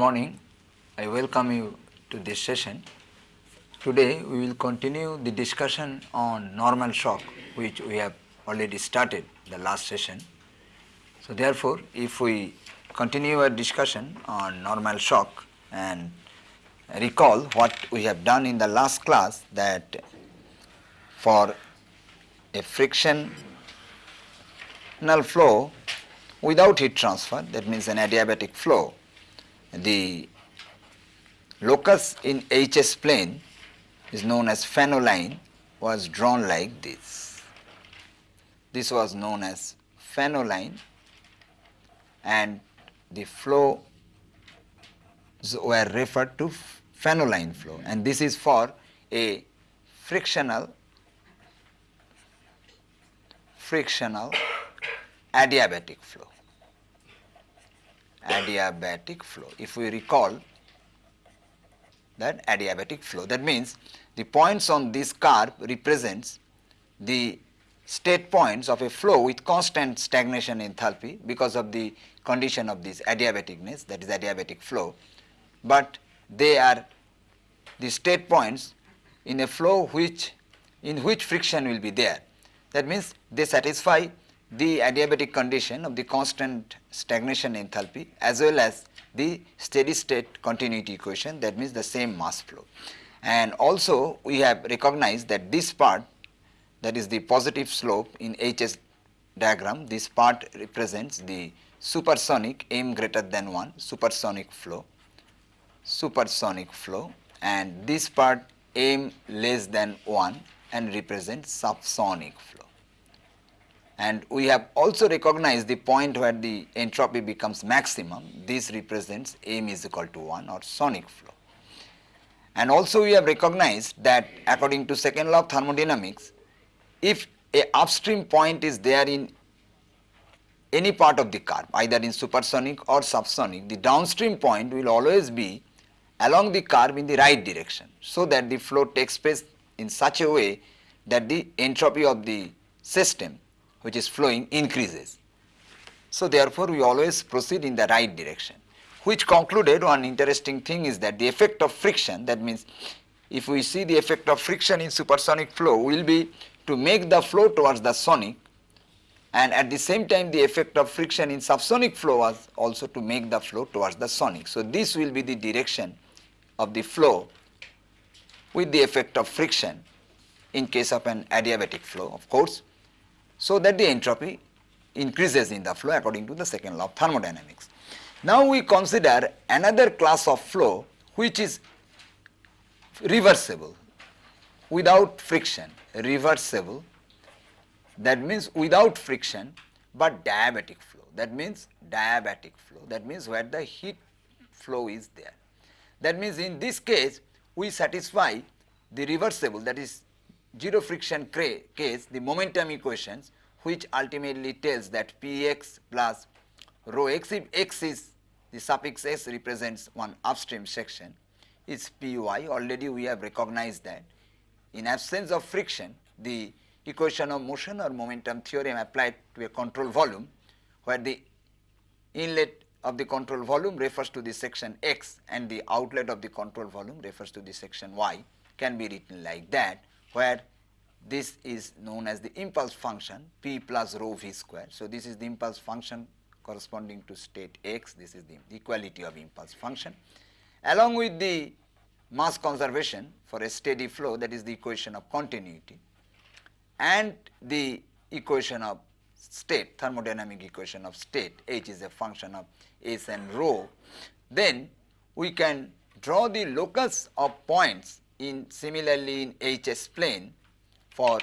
Morning. I welcome you to this session. Today we will continue the discussion on normal shock which we have already started the last session. So therefore, if we continue our discussion on normal shock and recall what we have done in the last class that for a frictional flow without heat transfer that means an adiabatic flow the locus in HS plane is known as Fanno was drawn like this. This was known as Fanno and the flow were referred to Fanno flow and this is for a frictional frictional adiabatic flow adiabatic flow. If we recall that adiabatic flow, that means the points on this curve represents the state points of a flow with constant stagnation enthalpy because of the condition of this adiabaticness that is adiabatic flow, but they are the state points in a flow which in which friction will be there. That means they satisfy the adiabatic condition of the constant stagnation enthalpy as well as the steady state continuity equation that means the same mass flow. And also we have recognized that this part that is the positive slope in HS diagram this part represents the supersonic m greater than 1 supersonic flow supersonic flow and this part m less than 1 and represents subsonic flow. And we have also recognized the point where the entropy becomes maximum. This represents m is equal to 1 or sonic flow. And also we have recognized that according to second law of thermodynamics, if a upstream point is there in any part of the curve either in supersonic or subsonic, the downstream point will always be along the curve in the right direction. So that the flow takes place in such a way that the entropy of the system which is flowing increases. So therefore, we always proceed in the right direction which concluded one interesting thing is that the effect of friction that means if we see the effect of friction in supersonic flow will be to make the flow towards the sonic and at the same time the effect of friction in subsonic flow was also to make the flow towards the sonic. So this will be the direction of the flow with the effect of friction in case of an adiabatic flow of course so that the entropy increases in the flow according to the second law of thermodynamics. Now we consider another class of flow which is reversible without friction, reversible that means without friction but diabatic flow that means diabatic flow that means where the heat flow is there. That means in this case we satisfy the reversible that is zero friction case the momentum equations which ultimately tells that Px plus rho x if x is the suffix s represents one upstream section is Py. Already we have recognized that. In absence of friction the equation of motion or momentum theorem applied to a control volume where the inlet of the control volume refers to the section x and the outlet of the control volume refers to the section y can be written like that where this is known as the impulse function p plus rho v square. So, this is the impulse function corresponding to state x, this is the equality of impulse function. Along with the mass conservation for a steady flow that is the equation of continuity and the equation of state thermodynamic equation of state h is a function of s and rho, then we can draw the locus of points in similarly in HS plane for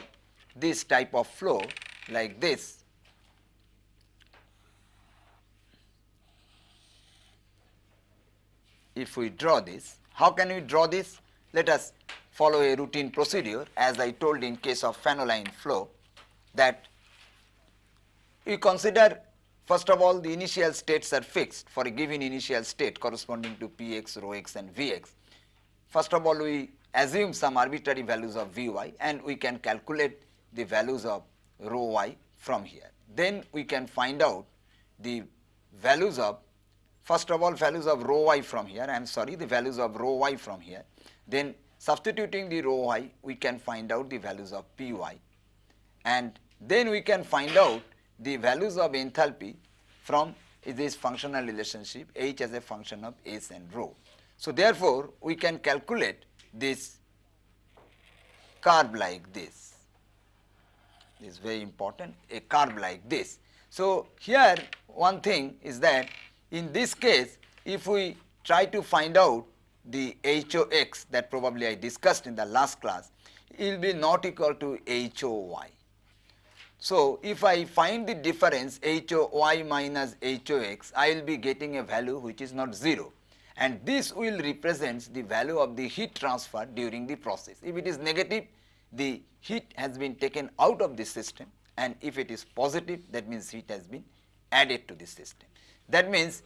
this type of flow like this. If we draw this, how can we draw this? Let us follow a routine procedure as I told in case of Fanno flow that we consider first of all the initial states are fixed for a given initial state corresponding to px, rho x and vx. First of all we assume some arbitrary values of Vy and we can calculate the values of rho y from here. Then we can find out the values of first of all values of rho y from here, I am sorry the values of rho y from here. Then substituting the rho y we can find out the values of Py and then we can find out the values of enthalpy from this functional relationship H as a function of S and rho. So, therefore, we can calculate this curve like this. This is very important, a curve like this. So, here one thing is that in this case, if we try to find out the HOX that probably I discussed in the last class, it will be not equal to HOY. So, if I find the difference HOY minus HOX, I will be getting a value which is not 0 and this will represent the value of the heat transfer during the process. If it is negative, the heat has been taken out of the system and if it is positive that means heat has been added to the system. That means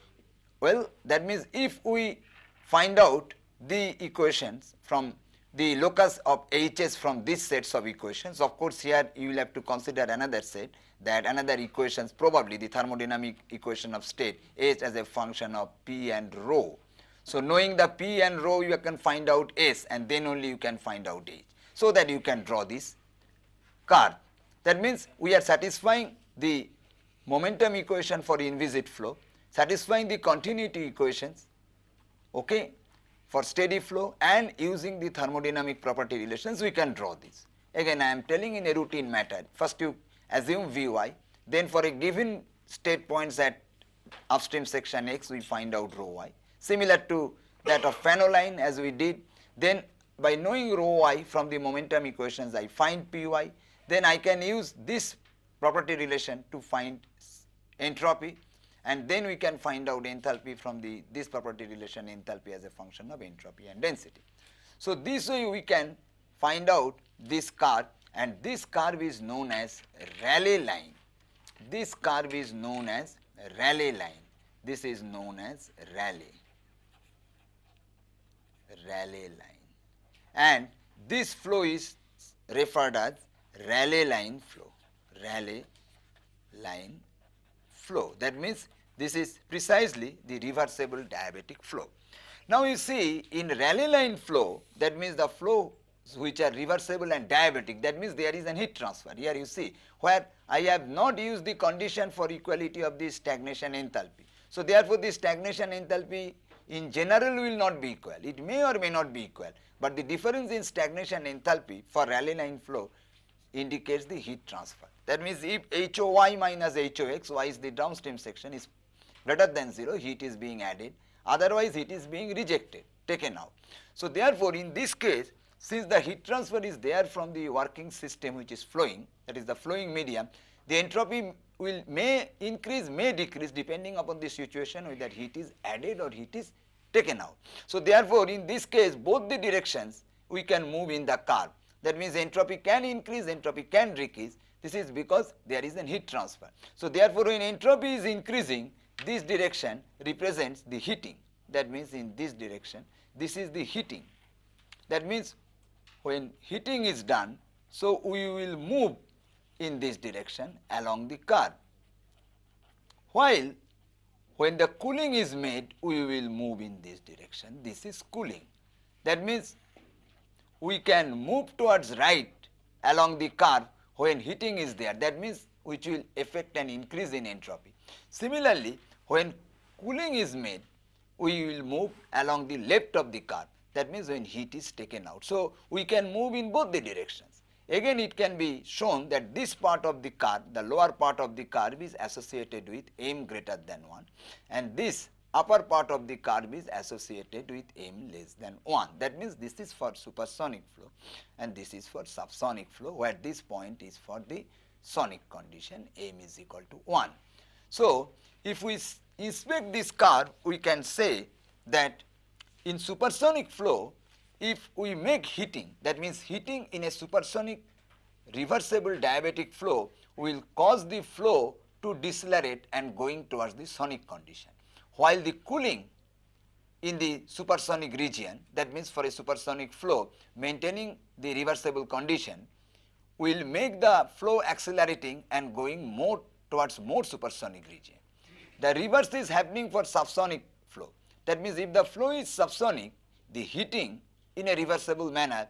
well that means if we find out the equations from the locus of Hs from these sets of equations. Of course, here you will have to consider another set that another equations probably the thermodynamic equation of state H as a function of P and rho. So, knowing the P and rho you can find out S and then only you can find out H. So, that you can draw this curve. That means, we are satisfying the momentum equation for inviscid flow, satisfying the continuity equations okay, for steady flow and using the thermodynamic property relations we can draw this. Again I am telling in a routine matter, first you assume Vy, then for a given state points at upstream section x we find out rho y. Similar to that of Fanno line as we did, then by knowing rho y from the momentum equations I find Py, then I can use this property relation to find entropy and then we can find out enthalpy from the this property relation enthalpy as a function of entropy and density. So, this way we can find out this curve and this curve is known as Rayleigh line. This curve is known as Rayleigh line. This is known as Rayleigh, Rayleigh line and this flow is referred as Rayleigh line flow, Rayleigh line flow. That means, this is precisely the reversible diabatic flow. Now, you see in Rayleigh line flow that means the flow which are reversible and diabatic that means there is an heat transfer. Here you see where I have not used the condition for equality of the stagnation enthalpy. So, therefore, the stagnation enthalpy in general will not be equal. It may or may not be equal, but the difference in stagnation enthalpy for Rayleigh line flow indicates the heat transfer. That means if HOY minus HOX, Y is the downstream section is greater than 0, heat is being added, otherwise heat is being rejected, taken out. So therefore, in this case, since the heat transfer is there from the working system which is flowing, that is the flowing medium, the entropy will may increase, may decrease depending upon the situation whether heat is added or heat is taken out. So therefore, in this case both the directions we can move in the curve. That means entropy can increase, entropy can decrease this is because there is a heat transfer. So, therefore, when entropy is increasing, this direction represents the heating. That means, in this direction, this is the heating. That means, when heating is done, so we will move in this direction along the curve. While when the cooling is made, we will move in this direction. This is cooling. That means, we can move towards right along the curve when heating is there that means which will affect an increase in entropy. Similarly, when cooling is made we will move along the left of the curve that means when heat is taken out. So, we can move in both the directions. Again it can be shown that this part of the curve the lower part of the curve is associated with m greater than 1 and this upper part of the curve is associated with m less than 1. That means, this is for supersonic flow and this is for subsonic flow where this point is for the sonic condition m is equal to 1. So, if we inspect this curve we can say that in supersonic flow if we make heating that means heating in a supersonic reversible diabatic flow will cause the flow to decelerate and going towards the sonic condition while the cooling in the supersonic region that means for a supersonic flow maintaining the reversible condition will make the flow accelerating and going more towards more supersonic region. The reverse is happening for subsonic flow. That means if the flow is subsonic, the heating in a reversible manner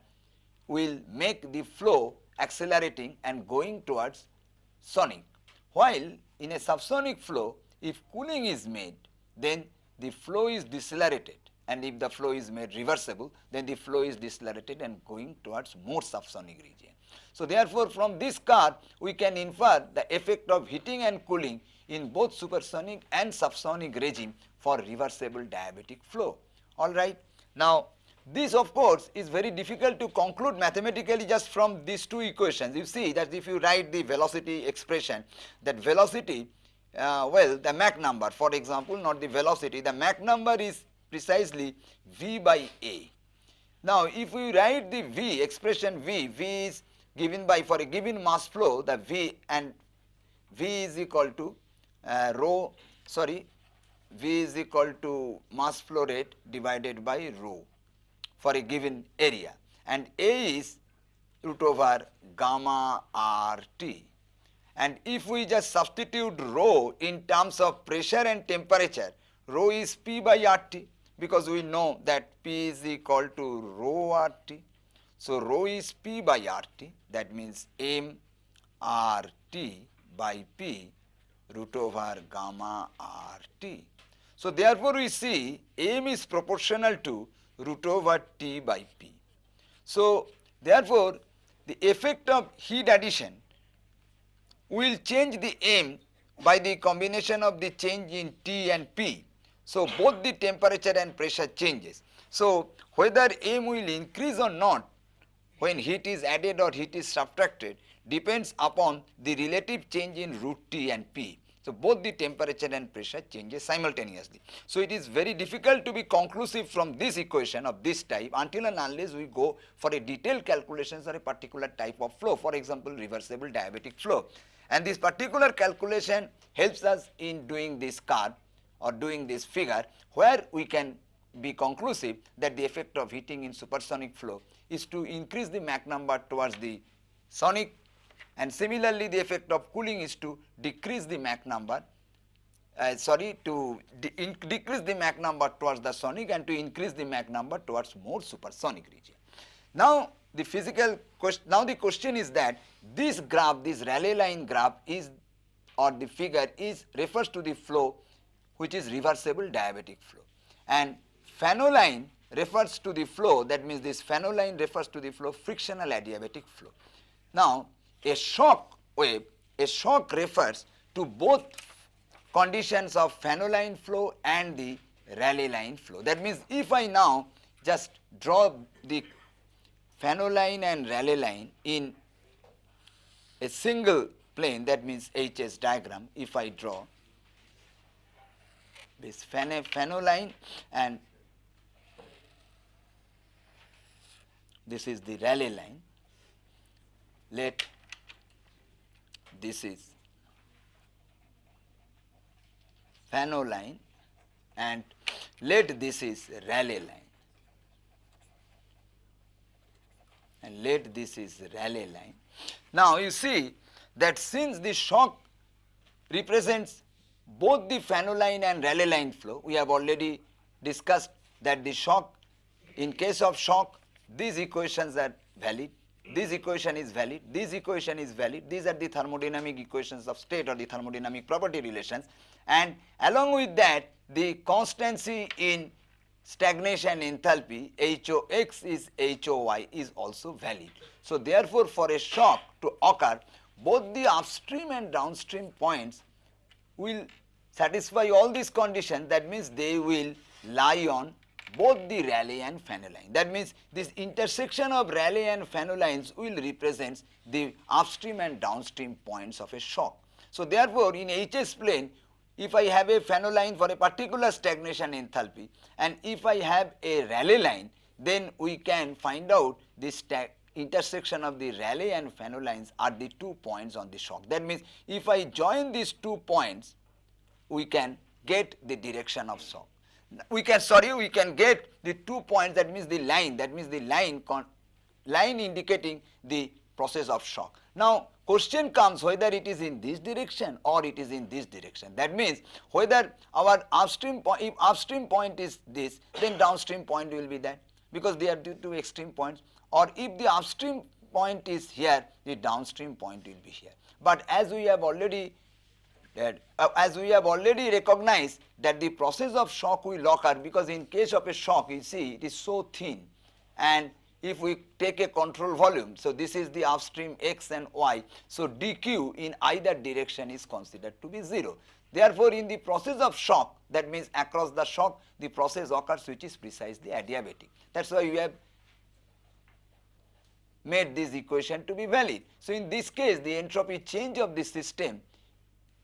will make the flow accelerating and going towards sonic. While in a subsonic flow, if cooling is made, then the flow is decelerated and if the flow is made reversible, then the flow is decelerated and going towards more subsonic region. So, therefore, from this curve we can infer the effect of heating and cooling in both supersonic and subsonic regime for reversible diabatic flow. Alright. Now, this of course is very difficult to conclude mathematically just from these two equations. You see that if you write the velocity expression that velocity uh, well the Mach number for example not the velocity the Mach number is precisely V by A. Now if we write the V expression V, V is given by for a given mass flow the V and V is equal to uh, rho sorry V is equal to mass flow rate divided by rho for a given area and A is root over gamma RT. And if we just substitute rho in terms of pressure and temperature, rho is P by RT because we know that P is equal to rho RT. So, rho is P by RT that means M RT by P root over gamma RT. So, therefore, we see M is proportional to root over T by P. So, therefore, the effect of heat addition will change the M by the combination of the change in T and P. So, both the temperature and pressure changes. So, whether M will increase or not when heat is added or heat is subtracted depends upon the relative change in root T and P. So, both the temperature and pressure changes simultaneously. So, it is very difficult to be conclusive from this equation of this type until and unless we go for a detailed calculations or a particular type of flow for example, reversible diabatic flow. And this particular calculation helps us in doing this curve or doing this figure where we can be conclusive that the effect of heating in supersonic flow is to increase the Mach number towards the sonic and similarly the effect of cooling is to decrease the Mach number uh, sorry to de decrease the Mach number towards the sonic and to increase the Mach number towards more supersonic region. Now the physical question now the question is that this graph this Rayleigh line graph is or the figure is refers to the flow which is reversible diabatic flow and Fanno line refers to the flow that means this Fanno line refers to the flow frictional adiabatic flow. Now a shock wave, a shock refers to both conditions of Fanno line flow and the Rayleigh line flow. That means, if I now just draw the Fanno line and Rayleigh line in a single plane that means HS diagram if I draw this Fanno line and this is the Rayleigh line let this is Fanno line and let this is Rayleigh line and let this is Rayleigh line. Now you see that since the shock represents both the Fanno line and Rayleigh line flow, we have already discussed that the shock in case of shock these equations are valid this equation is valid, this equation is valid, these are the thermodynamic equations of state or the thermodynamic property relations. And along with that the constancy in stagnation enthalpy HOX is HOY is also valid. So therefore for a shock to occur both the upstream and downstream points will satisfy all these conditions. That means they will lie on both the Rayleigh and Fanno line. That means this intersection of Rayleigh and Fanno lines will represent the upstream and downstream points of a shock. So therefore, in HS plane, if I have a Fanno line for a particular stagnation enthalpy and if I have a Rayleigh line, then we can find out this intersection of the Rayleigh and Fanno lines are the two points on the shock. That means if I join these two points, we can get the direction of shock we can sorry we can get the two points that means the line that means the line line indicating the process of shock. Now, question comes whether it is in this direction or it is in this direction. That means, whether our upstream point, if upstream point is this, then downstream point will be that because they are two extreme points or if the upstream point is here, the downstream point will be here. But as we have already that uh, as we have already recognized that the process of shock will occur because in case of a shock you see it is so thin and if we take a control volume, so this is the upstream x and y, so dq in either direction is considered to be 0. Therefore, in the process of shock that means across the shock the process occurs which is precisely adiabatic. That is why we have made this equation to be valid. So, in this case the entropy change of the system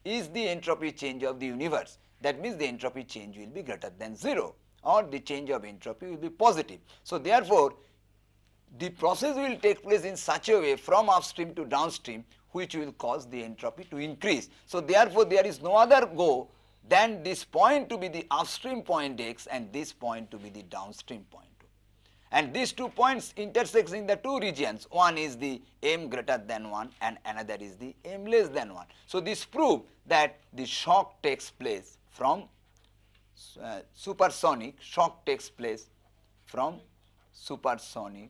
is the entropy change of the universe that means the entropy change will be greater than 0 or the change of entropy will be positive. So, therefore, the process will take place in such a way from upstream to downstream which will cause the entropy to increase. So, therefore, there is no other go than this point to be the upstream point x and this point to be the downstream point. And these two points intersect in the two regions, one is the m greater than 1 and another is the m less than 1. So, this proves that the shock takes place from uh, supersonic, shock takes place from supersonic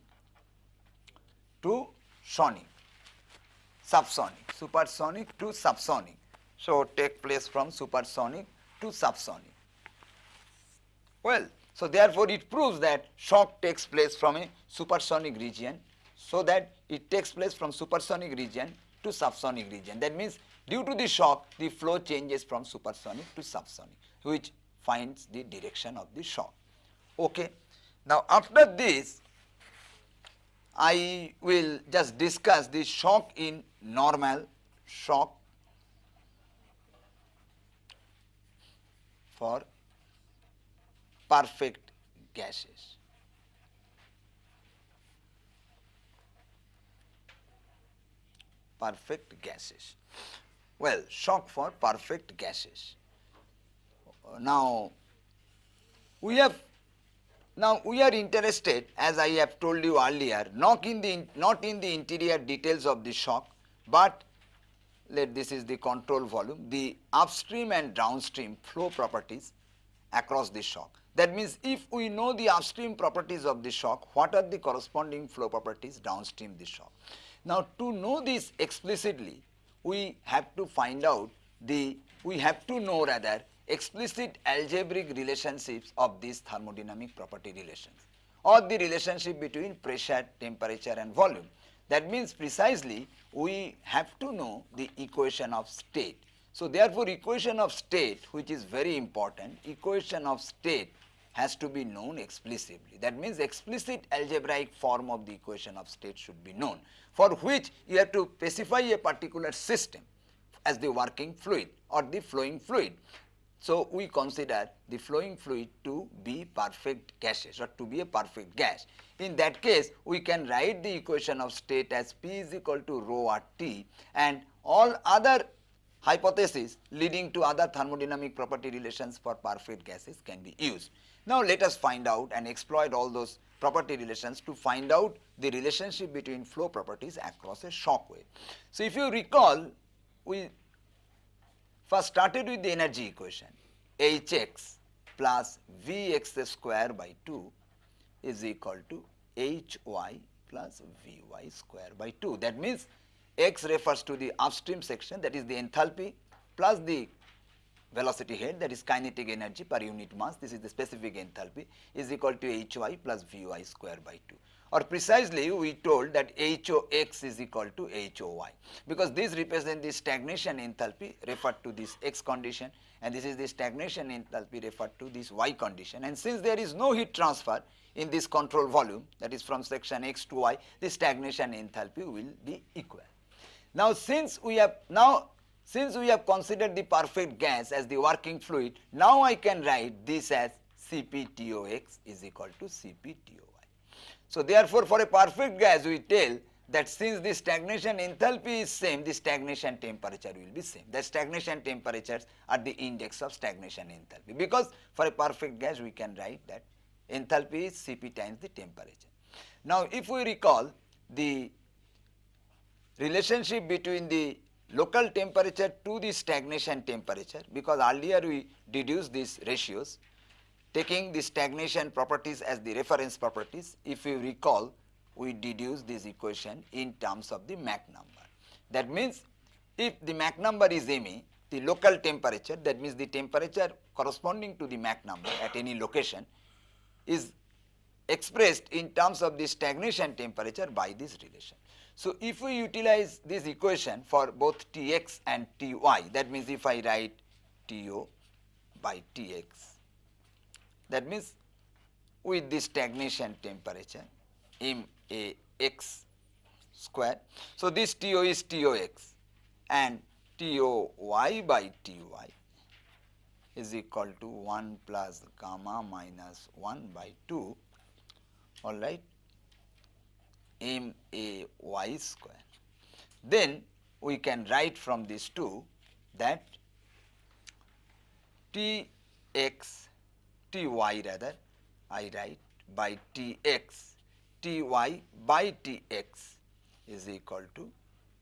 to sonic, subsonic, supersonic to subsonic. So, take place from supersonic to subsonic. Well, so therefore, it proves that shock takes place from a supersonic region, so that it takes place from supersonic region to subsonic region. That means, due to the shock, the flow changes from supersonic to subsonic, which finds the direction of the shock. Okay. Now, after this, I will just discuss the shock in normal shock for perfect gases. Perfect gases. Well, shock for perfect gases. Now, we have now, we are interested as I have told you earlier not in the not in the interior details of the shock, but let this is the control volume the upstream and downstream flow properties across the shock. That means, if we know the upstream properties of the shock what are the corresponding flow properties downstream the shock. Now, to know this explicitly we have to find out the we have to know rather explicit algebraic relationships of these thermodynamic property relations or the relationship between pressure, temperature and volume. That means precisely we have to know the equation of state. So, therefore, equation of state which is very important, equation of state has to be known explicitly. That means explicit algebraic form of the equation of state should be known for which you have to specify a particular system as the working fluid or the flowing fluid. So, we consider the flowing fluid to be perfect gases or to be a perfect gas. In that case, we can write the equation of state as P is equal to rho r T and all other hypotheses leading to other thermodynamic property relations for perfect gases can be used. Now, let us find out and exploit all those property relations to find out the relationship between flow properties across a shock wave. So, if you recall, we First started with the energy equation Hx plus Vx square by 2 is equal to Hy plus Vy square by 2. That means x refers to the upstream section that is the enthalpy plus the velocity head that is kinetic energy per unit mass this is the specific enthalpy is equal to Hy plus Vy square by 2 or precisely we told that HOx is equal to HOy because this represents the stagnation enthalpy referred to this x condition and this is the stagnation enthalpy referred to this y condition and since there is no heat transfer in this control volume that is from section x to y the stagnation enthalpy will be equal. Now since we have now since we have considered the perfect gas as the working fluid now I can write this as CpTOx is equal to CpTO. Y. So, therefore, for a perfect gas we tell that since the stagnation enthalpy is same, the stagnation temperature will be same. The stagnation temperatures are the index of stagnation enthalpy because for a perfect gas we can write that enthalpy is Cp times the temperature. Now, if we recall the relationship between the local temperature to the stagnation temperature because earlier we deduced these ratios taking the stagnation properties as the reference properties. If you recall we deduce this equation in terms of the Mach number. That means if the Mach number is MA the local temperature that means the temperature corresponding to the Mach number at any location is expressed in terms of the stagnation temperature by this relation. So, if we utilize this equation for both Tx and Ty that means if I write To by Tx that means with the stagnation temperature MAx square. So, this To is Tox and Toy by Ty is equal to 1 plus gamma minus 1 by 2 all right m a y square. Then we can write from these two that T x T y rather I write by T x T y by T x is equal to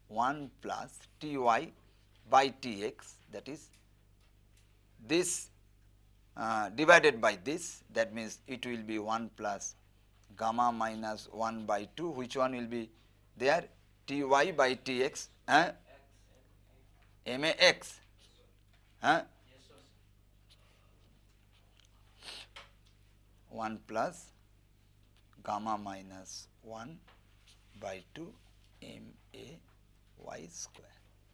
1 plus T y by T x that is this uh, divided by this that means it will be 1 plus gamma minus 1 by 2 which one will be there? T y by T x uh, M A x uh, 1 plus gamma minus 1 by 2 M A y square.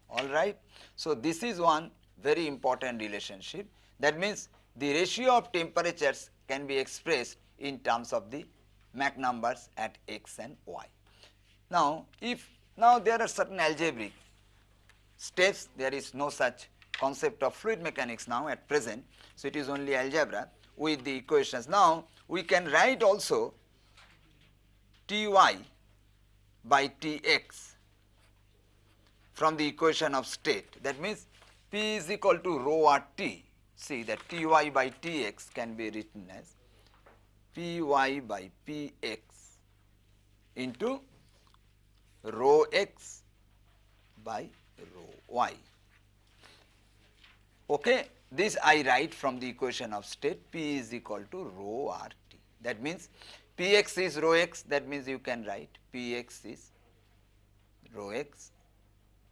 All right. So, this is one very important relationship. That means the ratio of temperatures can be expressed in terms of the Mach numbers at x and y. Now, if now there are certain algebraic steps there is no such concept of fluid mechanics now at present. So, it is only algebra with the equations. Now, we can write also T y by T x from the equation of state that means P is equal to rho r T. See that T y by T x can be written as P y by P x into rho x by rho y. Okay. This I write from the equation of state P is equal to rho r t. That means P x is rho x that means you can write P x is rho x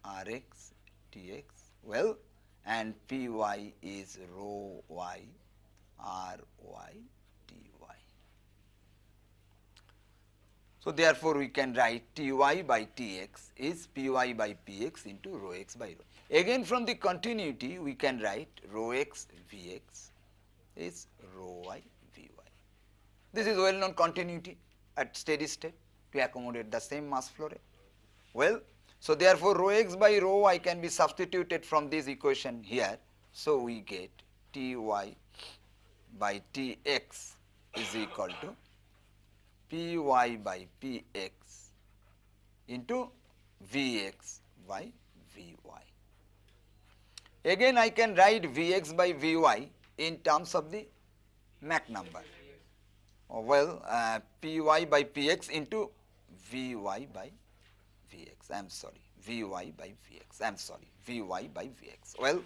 r x t x well and P y is rho y r y So, therefore, we can write T y by T x is P y by P x into rho x by rho. Again from the continuity we can write rho x V x is rho y V y. This is well known continuity at steady state to accommodate the same mass flow rate. Well, so therefore, rho x by rho y can be substituted from this equation here. So, we get T y by T x is equal to Py by Px into Vx by Vy. Again I can write Vx by Vy in terms of the Mach number. Oh, well, uh, Py by Px into Vy by Vx. I am sorry, Vy by Vx. I am sorry, Vy by Vx. Well,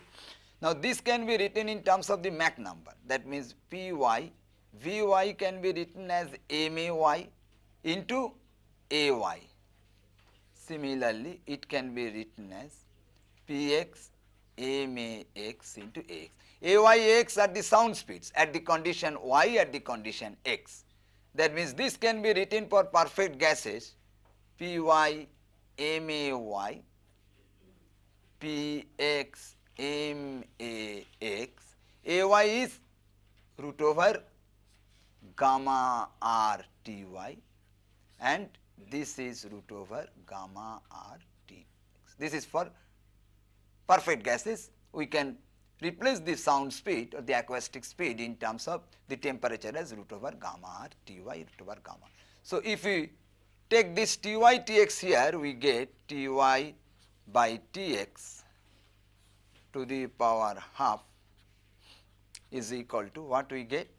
now this can be written in terms of the Mach number. That means Py Vy can be written as May into Ay. Similarly, it can be written as Px Max into Ax. Ay, Ax are the sound speeds at the condition y at the condition x. That means this can be written for perfect gases Py May Px Max. Ay is root over gamma r t y and this is root over gamma r t x. This is for perfect gases. We can replace the sound speed or the acoustic speed in terms of the temperature as root over gamma r t y root over gamma. So, if we take this t y t x here we get t y by t x to the power half is equal to what we get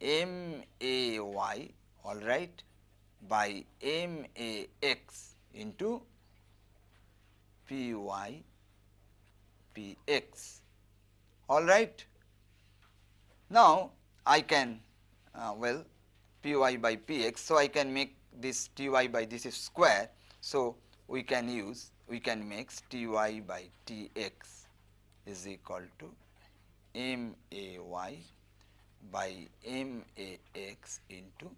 M A y all right by M A x into P y P x all right. Now, I can uh, well P y by P x. So, I can make this T y by this is square. So, we can use we can make T y by T x is equal to m a y by m a x into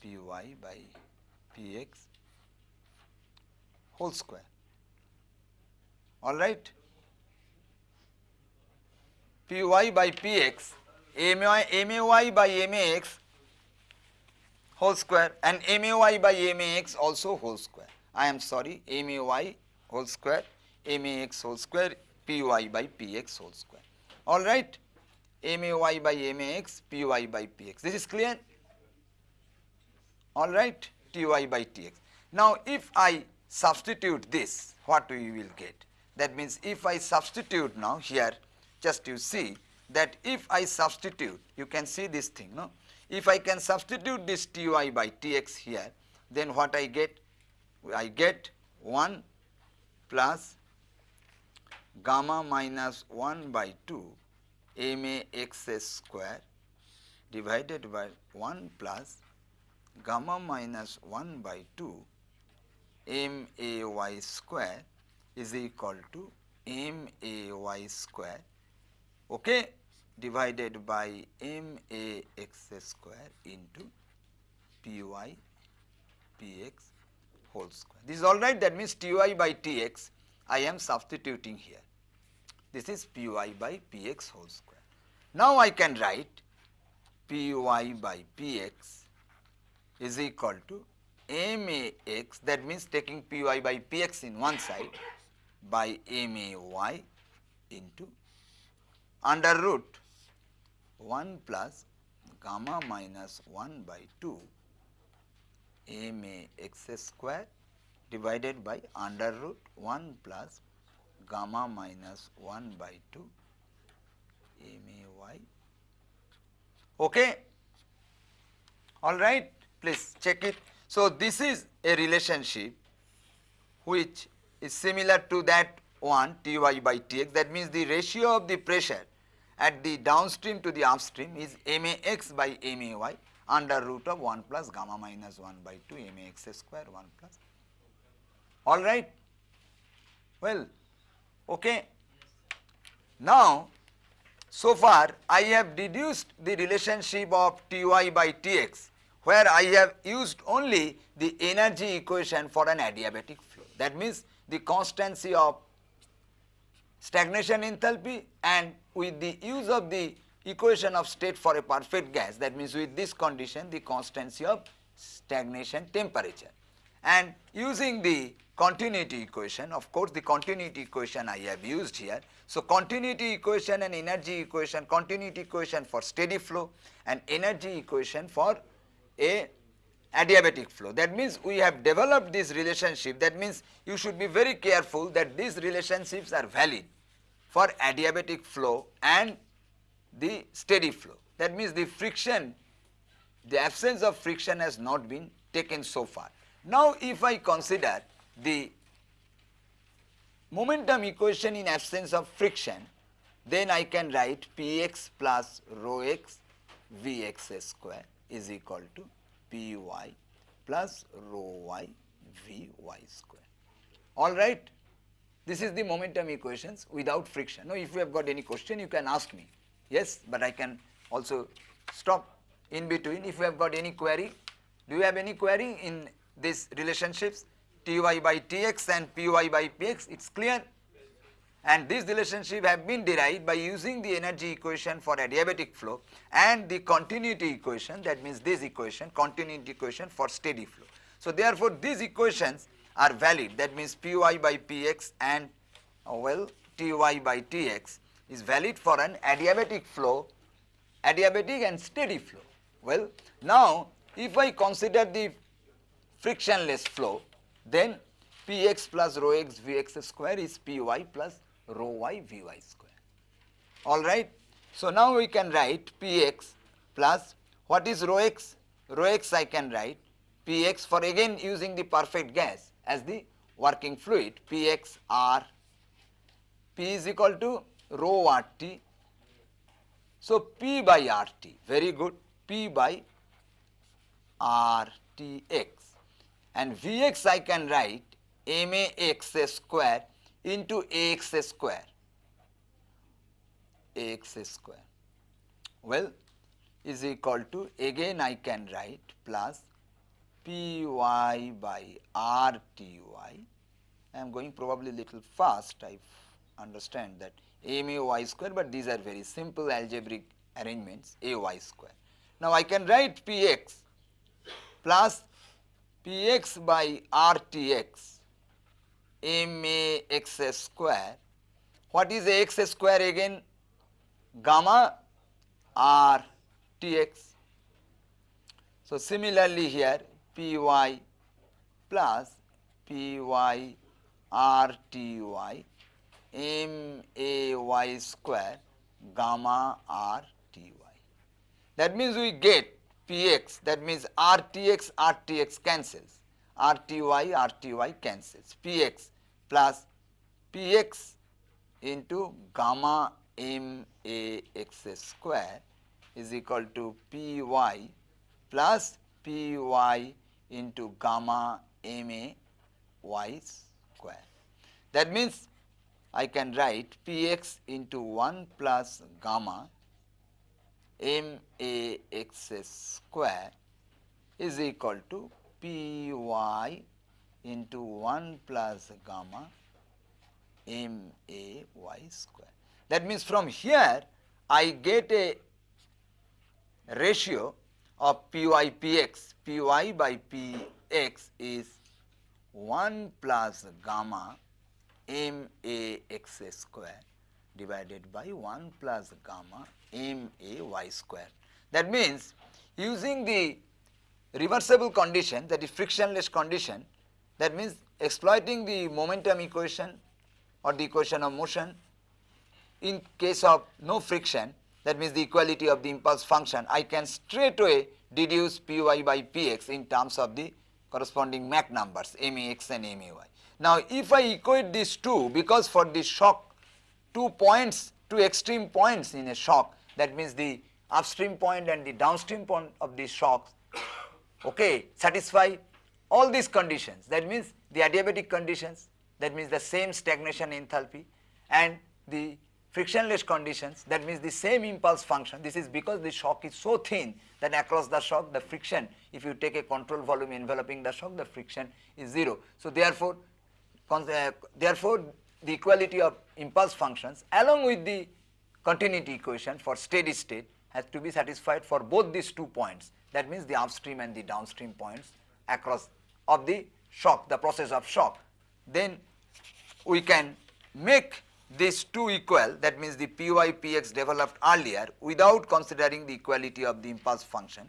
P y by P x whole square. All right. P y by P x M y, M a y by M a x whole square and M a y by M a x also whole square. I am sorry M a y whole square M a x whole square P y by P x whole square. All right. M a y by M a x P y by P x. This is clear? All right. T y by T x. Now, if I substitute this, what we will get? That means, if I substitute now here, just you see that if I substitute, you can see this thing, no? If I can substitute this T y by T x here, then what I get? I get 1 plus gamma minus 1 by 2 m a x square divided by 1 plus gamma minus 1 by 2 m a y square is equal to m a y square okay, divided by m a x square into p y p x whole square. This is all right that means T y by T x I am substituting here. This is P y by P x whole square. Now I can write P y by P x is equal to M A x that means taking P y by P x in one side by M A y into under root 1 plus gamma minus 1 by 2 m a x square divided by under root 1 plus gamma minus 1 by 2 m a y. Okay. All right, please check it. So, this is a relationship which is similar to that one T y by T x that means the ratio of the pressure at the downstream to the upstream is m a x by m a y under root of 1 plus gamma minus 1 by 2 m a x square 1 plus. All right? Well, okay. Now, so far I have deduced the relationship of T y by T x where I have used only the energy equation for an adiabatic flow. That means the constancy of stagnation enthalpy and with the use of the equation of state for a perfect gas that means with this condition the constancy of stagnation temperature and using the continuity equation of course the continuity equation I have used here. So, continuity equation and energy equation continuity equation for steady flow and energy equation for a adiabatic flow. That means we have developed this relationship that means you should be very careful that these relationships are valid for adiabatic flow and the steady flow. That means the friction, the absence of friction has not been taken so far. Now, if I consider the momentum equation in absence of friction, then I can write Px plus rho x Vx square is equal to Py plus rho y Vy square. All right. This is the momentum equations without friction. Now, if you have got any question, you can ask me. Yes, but I can also stop in between. If you have got any query, do you have any query in these relationships Ty by Tx and Py by Px? It's clear. And this relationship have been derived by using the energy equation for adiabatic flow and the continuity equation that means this equation continuity equation for steady flow. So, therefore, these equations are valid that means Py by Px and uh, well Ty by Tx is valid for an adiabatic flow, adiabatic and steady flow. Well, now if I consider the frictionless flow then Px plus rho x Vx square is Py plus rho y Vy square. Alright. So, now we can write Px plus what is rho x? Rho x I can write Px for again using the perfect gas as the working fluid Px R P is equal to rho RT. So, P by RT very good P by RTX and Vx I can write MAX square into AX square AX square well is equal to again I can write plus Py by Rty. I am going probably little fast I understand that a mu y square, but these are very simple algebraic arrangements a y square. Now, I can write p x plus p x by r t x square. What is x square again? Gamma r t x. So, similarly here p y plus p y r t y m a y square gamma r t y. That means we get p x that means rtx rtx cancels rty rty cancels p x plus p x into gamma m a x square is equal to p y plus p y into gamma m a y square. That means I can write Px into 1 plus gamma m a x square is equal to Py into 1 plus gamma m a y square. That means from here I get a ratio of Py Px, Py by Px is 1 plus gamma m a x square divided by 1 plus gamma m a y square. That means, using the reversible condition that is frictionless condition that means exploiting the momentum equation or the equation of motion in case of no friction that means the equality of the impulse function I can straight away deduce Py by Px in terms of the corresponding Mach numbers Max and May. Now, if I equate these two because for the shock two points two extreme points in a shock. That means the upstream point and the downstream point of these shocks okay, satisfy all these conditions. That means the adiabatic conditions that means the same stagnation enthalpy and the frictionless conditions that means the same impulse function. This is because the shock is so thin that across the shock the friction if you take a control volume enveloping the shock the friction is 0. So, therefore, uh, therefore, the equality of impulse functions along with the continuity equation for steady state has to be satisfied for both these two points that means the upstream and the downstream points across of the shock the process of shock. Then we can make these two equal that means the Py Px developed earlier without considering the equality of the impulse function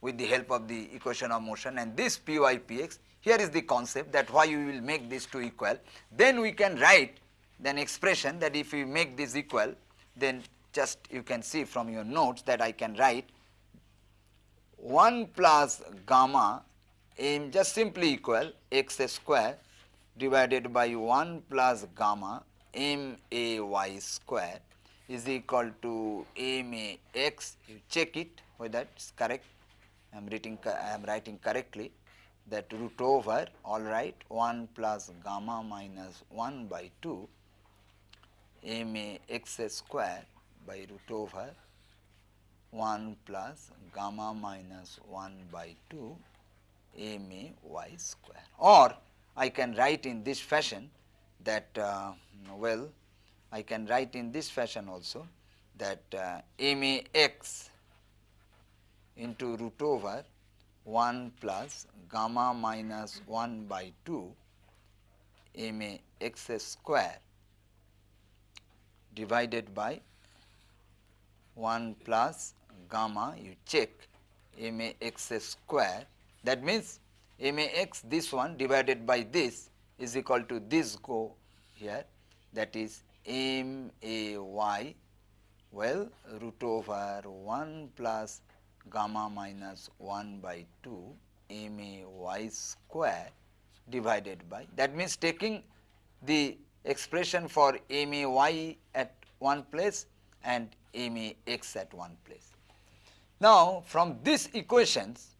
with the help of the equation of motion and this Py Px here is the concept that why we will make these two equal. Then we can write an expression that if we make this equal, then just you can see from your notes that I can write 1 plus gamma m just simply equal x square divided by 1 plus gamma m a y square is equal to m a x. You check it whether it is correct. I am writing I am writing correctly that root over all right 1 plus gamma minus 1 by 2 m a x square by root over 1 plus gamma minus 1 by 2 m a y square. Or I can write in this fashion that uh, well I can write in this fashion also that uh, m a x into root over 1 plus gamma minus 1 by 2 m a x square divided by 1 plus gamma you check m a x square. That means m a x this one divided by this is equal to this go here. That is m a y well root over 1 plus gamma minus 1 by 2 m a y square divided by that means taking the expression for m a y at one place and m a x at one place. Now, from these equations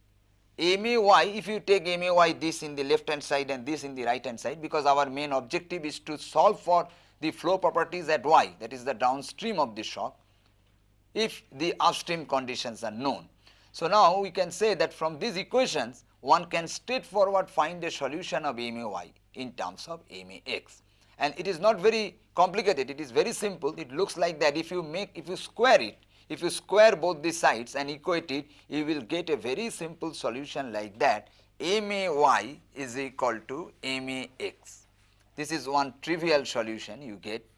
m a y if you take m a y this in the left hand side and this in the right hand side because our main objective is to solve for the flow properties at y that is the downstream of the shock if the upstream conditions are known. So, now we can say that from these equations one can straightforward find a solution of m a y in terms of m a x. And it is not very complicated. It is very simple. It looks like that if you make if you square it if you square both the sides and equate it you will get a very simple solution like that. M a y is equal to m a x. This is one trivial solution you get.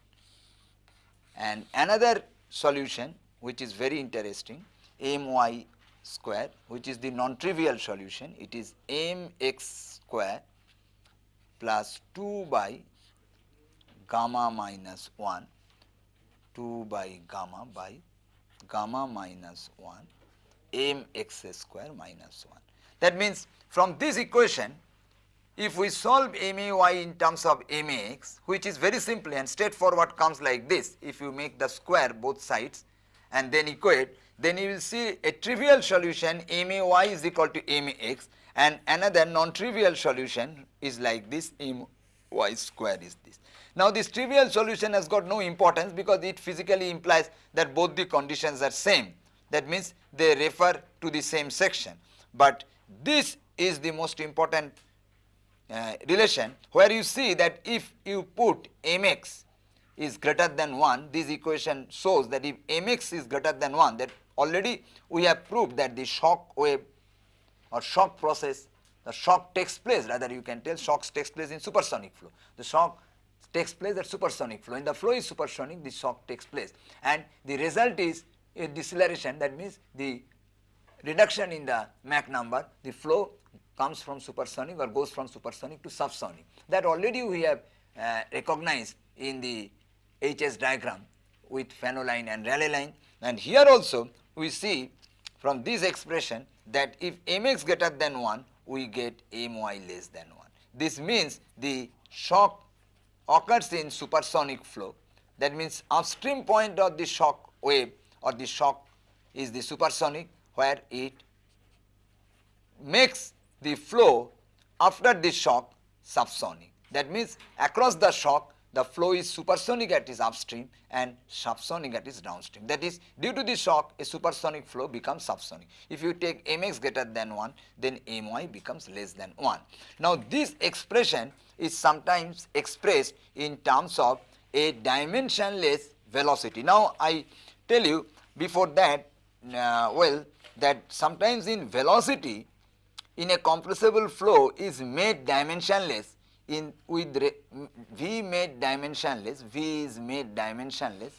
And another solution which is very interesting m y square which is the non-trivial solution it is m x square plus 2 by gamma minus 1 2 by gamma by gamma minus 1 m x square minus 1. That means, from this equation if we solve m a y in terms of m a x which is very simple and straightforward comes like this if you make the square both sides and then equate then you will see a trivial solution m a y is equal to m a x and another non-trivial solution is like this m y square is this. Now, this trivial solution has got no importance because it physically implies that both the conditions are same that means they refer to the same section, but this is the most important uh, relation where you see that if you put mx is greater than 1 this equation shows that if mx is greater than 1 that already we have proved that the shock wave or shock process the shock takes place rather you can tell shocks takes place in supersonic flow. The shock takes place at supersonic flow. When the flow is supersonic, the shock takes place and the result is a deceleration that means the reduction in the Mach number, the flow comes from supersonic or goes from supersonic to subsonic. That already we have uh, recognized in the HS diagram with Fanno line and Rayleigh line and here also we see from this expression that if mx greater than 1 we get my less than 1. This means the shock occurs in supersonic flow that means upstream point of the shock wave or the shock is the supersonic where it makes the flow after the shock subsonic. That means across the shock the flow is supersonic at its upstream and subsonic at its downstream. That is due to the shock a supersonic flow becomes subsonic. If you take mx greater than 1 then my becomes less than 1. Now this expression is sometimes expressed in terms of a dimensionless velocity. Now I tell you before that uh, well that sometimes in velocity in a compressible flow is made dimensionless in with V made dimensionless, V is made dimensionless,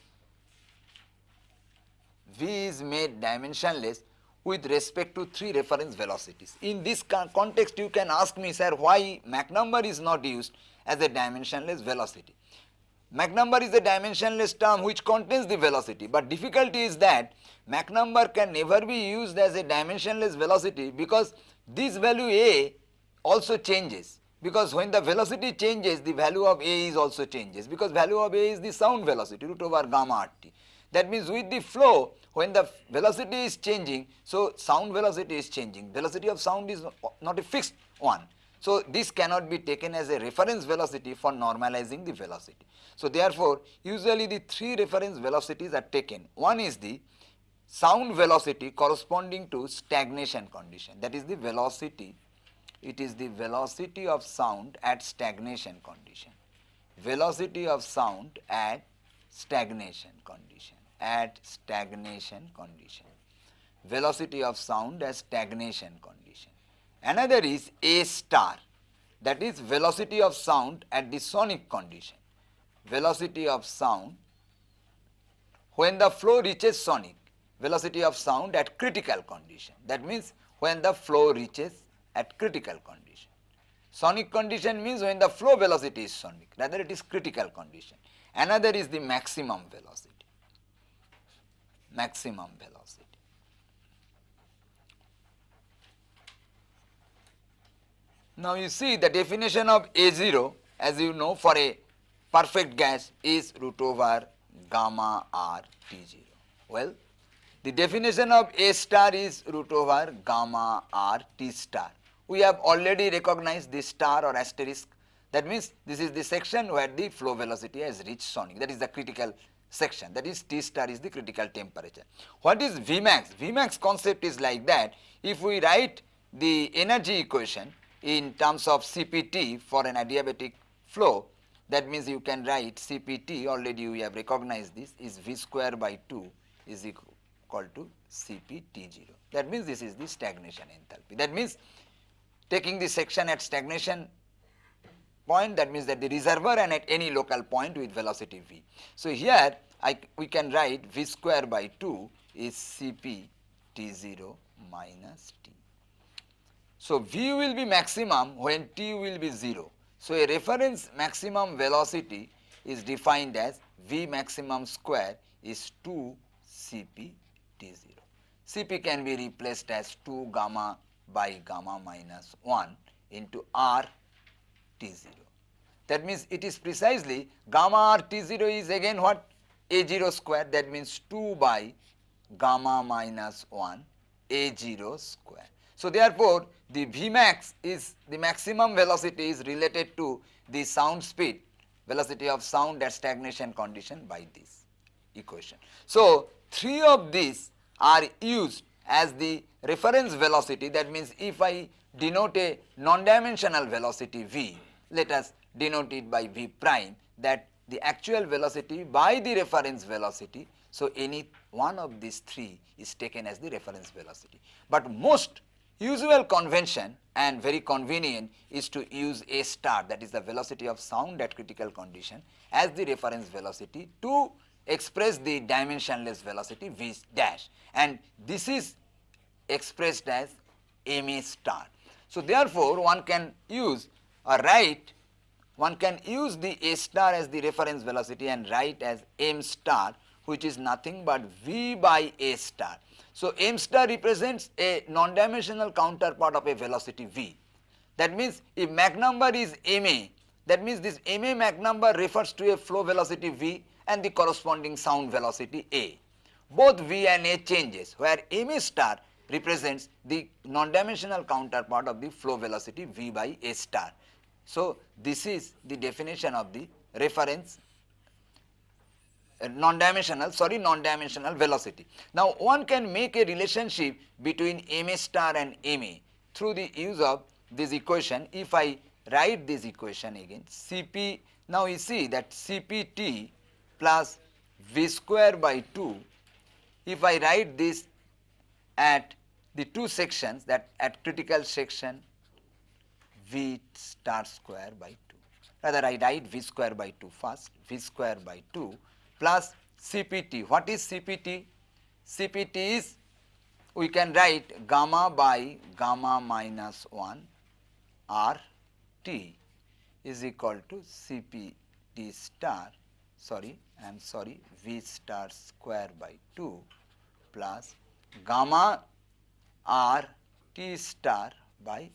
V is made dimensionless with respect to three reference velocities. In this context you can ask me sir why Mach number is not used as a dimensionless velocity. Mach number is a dimensionless term which contains the velocity, but difficulty is that Mach number can never be used as a dimensionless velocity because this value a also changes because when the velocity changes the value of a is also changes because value of a is the sound velocity root over gamma rt. That means with the flow when the velocity is changing so sound velocity is changing velocity of sound is not a fixed one. So this cannot be taken as a reference velocity for normalizing the velocity. So therefore usually the three reference velocities are taken one is the sound velocity corresponding to stagnation condition that is the velocity it is the velocity of sound at stagnation condition. Velocity of sound at stagnation condition, at stagnation condition. Velocity of sound at stagnation condition. Another is A star that is velocity of sound at the sonic condition. Velocity of sound when the flow reaches sonic, velocity of sound at critical condition. That means when the flow reaches at critical condition. Sonic condition means when the flow velocity is sonic, rather it is critical condition. Another is the maximum velocity, maximum velocity. Now, you see the definition of A 0 as you know for a perfect gas is root over gamma r T 0. Well, the definition of A star is root over gamma r T star. We have already recognized this star or asterisk that means this is the section where the flow velocity has reached sonic that is the critical section that is T star is the critical temperature. What is Vmax? Vmax concept is like that if we write the energy equation in terms of CPT for an adiabatic flow that means you can write CPT already we have recognized this is V square by 2 is equal to CPT0. That means this is the stagnation enthalpy. That means taking the section at stagnation point that means that the reservoir and at any local point with velocity v. So, here I, we can write v square by 2 is Cp T0 minus T. So, v will be maximum when T will be 0. So, a reference maximum velocity is defined as v maximum square is 2 Cp T0. Cp can be replaced as 2 gamma by gamma minus 1 into R T0. That means it is precisely gamma r T0 is again what? A0 square that means 2 by gamma minus 1 A0 square. So, therefore, the V max is the maximum velocity is related to the sound speed velocity of sound at stagnation condition by this equation. So, three of these are used as the reference velocity that means if I denote a non-dimensional velocity v, let us denote it by v prime that the actual velocity by the reference velocity. So, any one of these three is taken as the reference velocity, but most usual convention and very convenient is to use a star that is the velocity of sound at critical condition as the reference velocity to express the dimensionless velocity v dash and this is expressed as ma star. So, therefore, one can use or write one can use the a star as the reference velocity and write as m star which is nothing but v by a star. So, m star represents a non-dimensional counterpart of a velocity v. That means, if Mach number is ma, that means this ma Mach number refers to a flow velocity v and the corresponding sound velocity a. Both v and a changes where ma star represents the non-dimensional counterpart of the flow velocity v by a star. So, this is the definition of the reference uh, non-dimensional sorry non-dimensional velocity. Now, one can make a relationship between ma star and ma through the use of this equation. If I write this equation again Cp now you see that Cpt plus v square by 2 if I write this at the two sections that at critical section v star square by 2. Rather I write v square by 2 first, v square by 2 plus CPT. What is CPT? CPT is we can write gamma by gamma minus 1 R T is equal to CPT star sorry I am sorry V star square by 2 plus gamma R T star by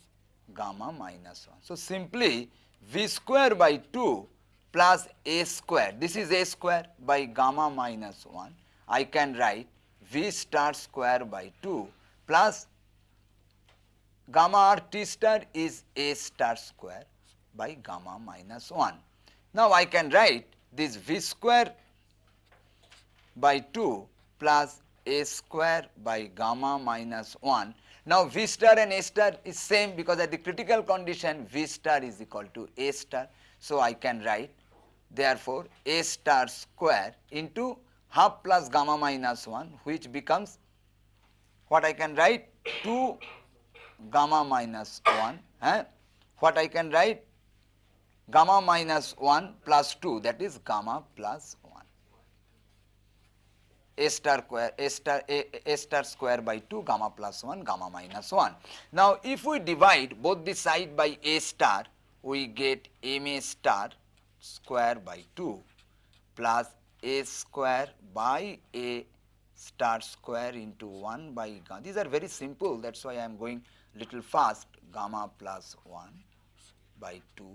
gamma minus 1. So, simply V square by 2 plus A square, this is A square by gamma minus 1, I can write V star square by 2 plus gamma r t star is A star square by gamma minus 1. Now, I can write this V square by 2 plus A square by gamma minus 1 now, V star and A star is same because at the critical condition V star is equal to A star. So, I can write therefore, A star square into half plus gamma minus 1 which becomes what I can write 2 gamma minus 1 eh? what I can write gamma minus 1 plus 2 that is gamma 1 a star square a star a, a star square by 2 gamma plus 1 gamma minus 1. Now, if we divide both the side by a star we get ma star square by 2 plus a square by a star square into 1 by gamma. These are very simple that is why I am going little fast gamma plus 1 by 2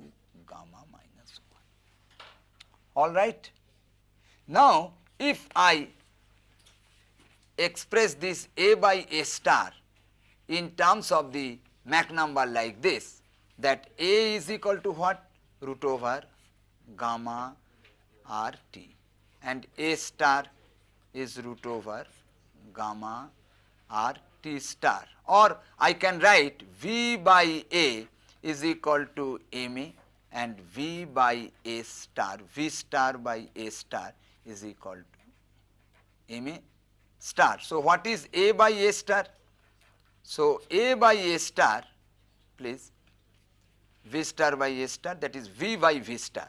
gamma minus 1. All right. Now, if I express this A by A star in terms of the Mach number like this that A is equal to what? Root over gamma r t and A star is root over gamma r t star or I can write V by A is equal to M A and V by A star, V star by A star is equal to M A star. So, what is A by A star? So, A by A star please V star by A star that is V by V star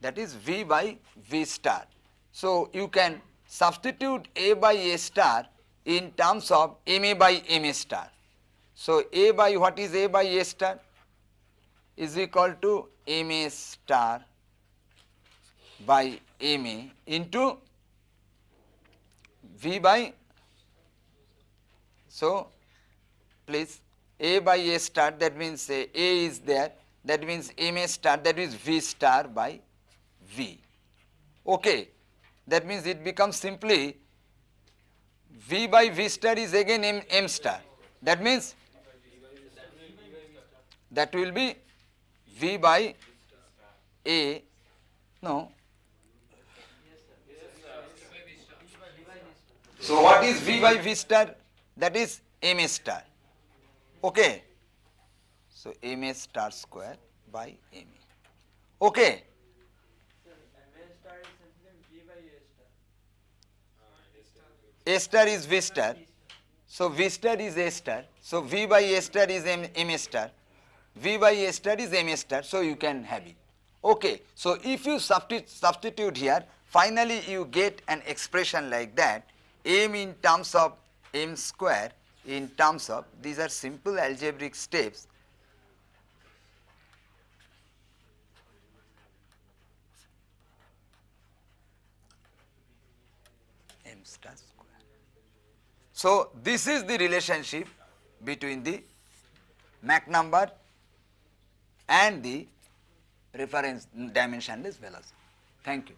that is V by V star. So, you can substitute A by A star in terms of MA by MA star. So, A by what is A by A star is equal to MA star by MA into V by so please A by A star that means A is there that means MA star that is V star by V. Okay. That means it becomes simply V by V star is again M, M star. That means that will be V by A, no. So, what is V by V star? That is M A star. Okay. So, M A star square by M A. Okay. A star is V star. So V star is A star. So V by A star is M, M star. V by A star is M A star. So you can have it. Okay. So if you substitute, substitute here, finally you get an expression like that M in terms of M square in terms of these are simple algebraic steps M star square. so, this is the relationship between the Mach number and the reference dimension dimensionless velocity. Thank you.